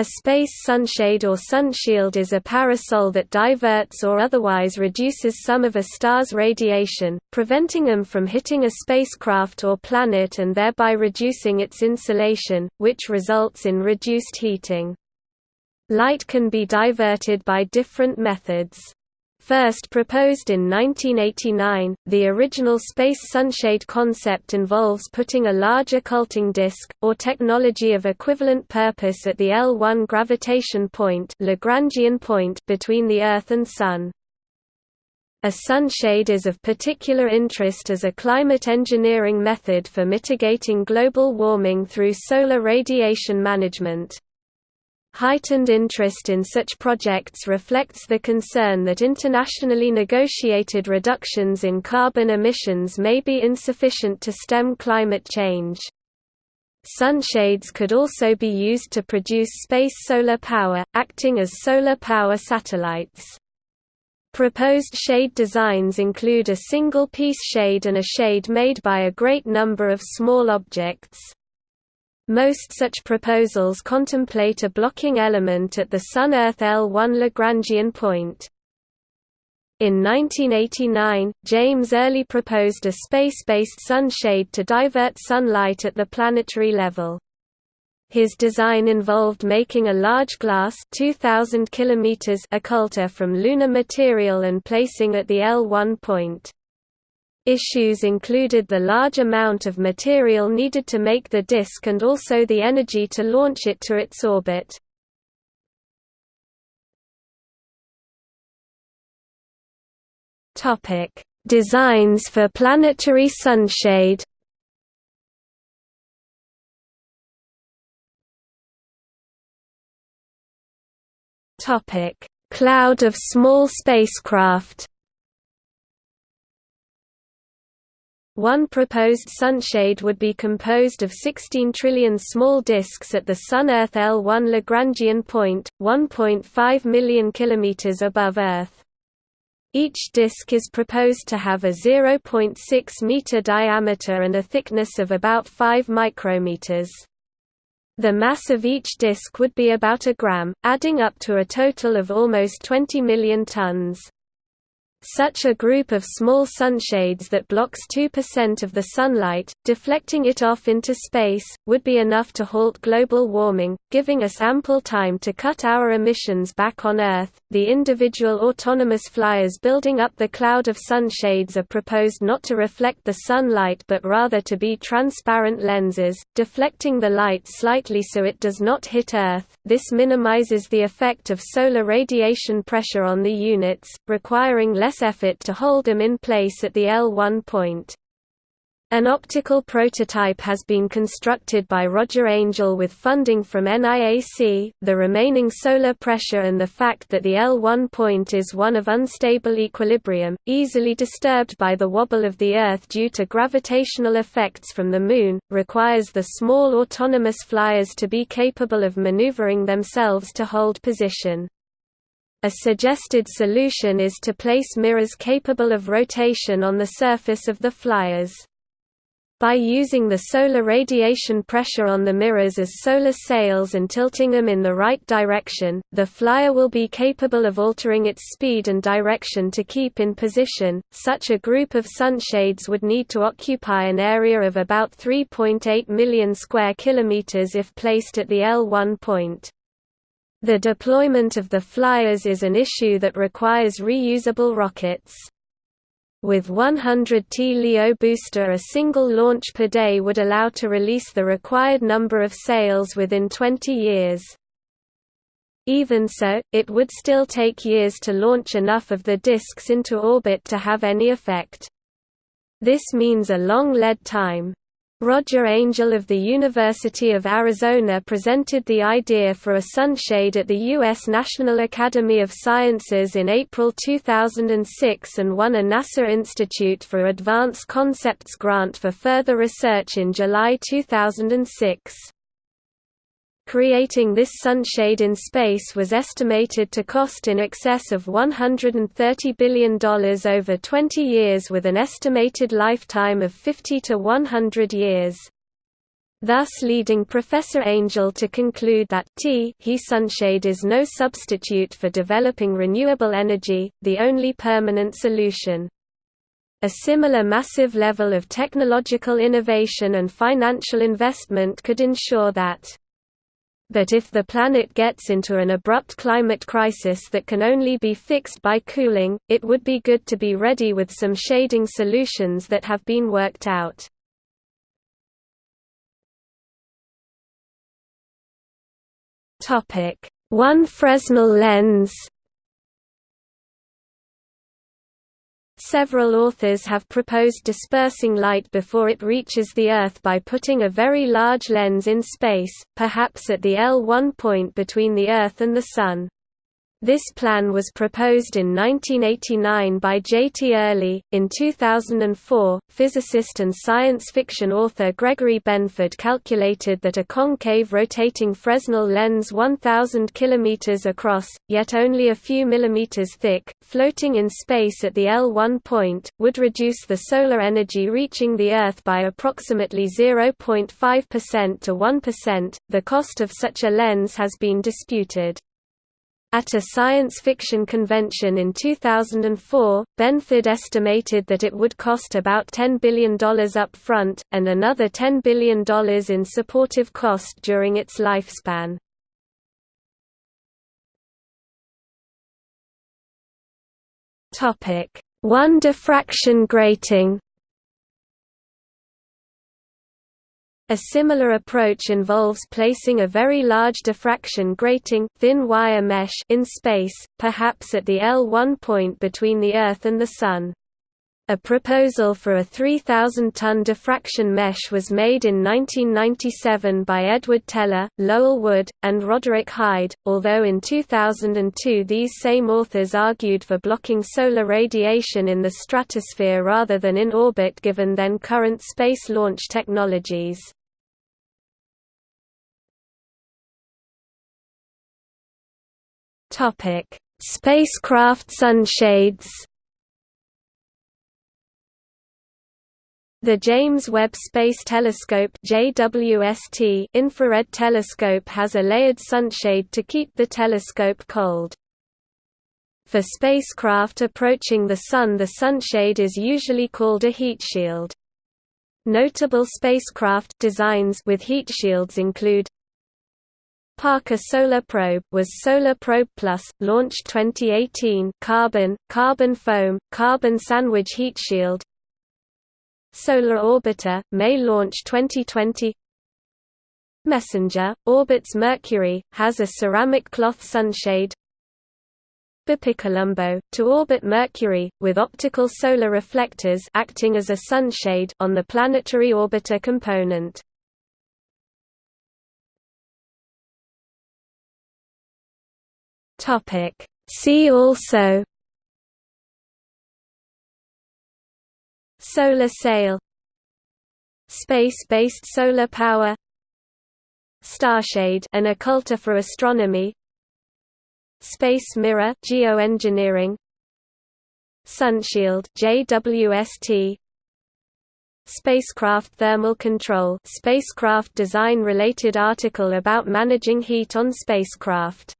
A space sunshade or sunshield is a parasol that diverts or otherwise reduces some of a star's radiation, preventing them from hitting a spacecraft or planet and thereby reducing its insolation, which results in reduced heating. Light can be diverted by different methods. First proposed in 1989, the original space sunshade concept involves putting a large occulting disk, or technology of equivalent purpose at the L1 gravitation point, Lagrangian point between the Earth and Sun. A sunshade is of particular interest as a climate engineering method for mitigating global warming through solar radiation management. Heightened interest in such projects reflects the concern that internationally negotiated reductions in carbon emissions may be insufficient to stem climate change. Sunshades could also be used to produce space solar power, acting as solar power satellites. Proposed shade designs include a single-piece shade and a shade made by a great number of small objects. Most such proposals contemplate a blocking element at the Sun-Earth L1 Lagrangian point. In 1989, James Early proposed a space-based sunshade to divert sunlight at the planetary level. His design involved making a large glass 2000 km occulter from lunar material and placing at the L1 point. Issues included the large amount of material needed to make the disk and also the energy to launch it to its orbit. Designs for planetary sunshade Cloud of small spacecraft One proposed sunshade would be composed of 16 trillion small disks at the Sun-Earth L1 Lagrangian point, 1.5 million kilometers above Earth. Each disk is proposed to have a 0.6 meter diameter and a thickness of about 5 micrometers. The mass of each disk would be about a gram, adding up to a total of almost 20 million tons. Such a group of small sunshades that blocks 2% of the sunlight, deflecting it off into space, would be enough to halt global warming, giving us ample time to cut our emissions back on Earth. The individual autonomous flyers building up the cloud of sunshades are proposed not to reflect the sunlight but rather to be transparent lenses, deflecting the light slightly so it does not hit Earth. This minimizes the effect of solar radiation pressure on the units, requiring less less effort to hold them in place at the L1 point. An optical prototype has been constructed by Roger Angel with funding from NIAC. The remaining solar pressure and the fact that the L1 point is one of unstable equilibrium, easily disturbed by the wobble of the Earth due to gravitational effects from the Moon, requires the small autonomous flyers to be capable of maneuvering themselves to hold position. A suggested solution is to place mirrors capable of rotation on the surface of the flyers. By using the solar radiation pressure on the mirrors as solar sails and tilting them in the right direction, the flyer will be capable of altering its speed and direction to keep in position. Such a group of sunshades would need to occupy an area of about 3.8 million square kilometers if placed at the L1 point. The deployment of the flyers is an issue that requires reusable rockets. With 100 T LEO booster a single launch per day would allow to release the required number of sails within 20 years. Even so, it would still take years to launch enough of the disks into orbit to have any effect. This means a long lead time. Roger Angel of the University of Arizona presented the idea for a sunshade at the U.S. National Academy of Sciences in April 2006 and won a NASA Institute for Advanced Concepts grant for further research in July 2006. Creating this sunshade in space was estimated to cost in excess of $130 billion over 20 years with an estimated lifetime of 50 to 100 years. thus leading Professor Angel to conclude that T he sunshade is no substitute for developing renewable energy, the only permanent solution. A similar massive level of technological innovation and financial investment could ensure that but if the planet gets into an abrupt climate crisis that can only be fixed by cooling, it would be good to be ready with some shading solutions that have been worked out. One Fresnel lens Several authors have proposed dispersing light before it reaches the Earth by putting a very large lens in space, perhaps at the L1 point between the Earth and the Sun. This plan was proposed in 1989 by J. T. Early. In 2004, physicist and science fiction author Gregory Benford calculated that a concave rotating Fresnel lens 1,000 km across, yet only a few millimeters thick, floating in space at the L1 point, would reduce the solar energy reaching the Earth by approximately 0.5% to 1%. The cost of such a lens has been disputed. At a science fiction convention in 2004, Benford estimated that it would cost about $10 billion up front, and another $10 billion in supportive cost during its lifespan. One diffraction grating A similar approach involves placing a very large diffraction grating thin wire mesh in space, perhaps at the L1 point between the Earth and the Sun. A proposal for a 3,000-ton diffraction mesh was made in 1997 by Edward Teller, Lowell Wood, and Roderick Hyde, although in 2002 these same authors argued for blocking solar radiation in the stratosphere rather than in orbit given then current space launch technologies. Topic: Spacecraft sunshades. The James Webb Space Telescope (JWST) infrared telescope has a layered sunshade to keep the telescope cold. For spacecraft approaching the Sun the sunshade is usually called a heat shield. Notable spacecraft designs with heat shields include Parker Solar Probe was Solar Probe Plus, launched 2018 carbon, carbon foam, carbon sandwich heat shield. Solar Orbiter, May launch 2020 Messenger, orbits Mercury, has a ceramic cloth sunshade. BepiColombo, to orbit Mercury, with optical solar reflectors acting as a sunshade on the planetary orbiter component. Topic. See also Solar sail Space-based solar power Starshade an occulter for astronomy Space mirror geoengineering Sunshield JWST Spacecraft thermal control spacecraft design related article about managing heat on spacecraft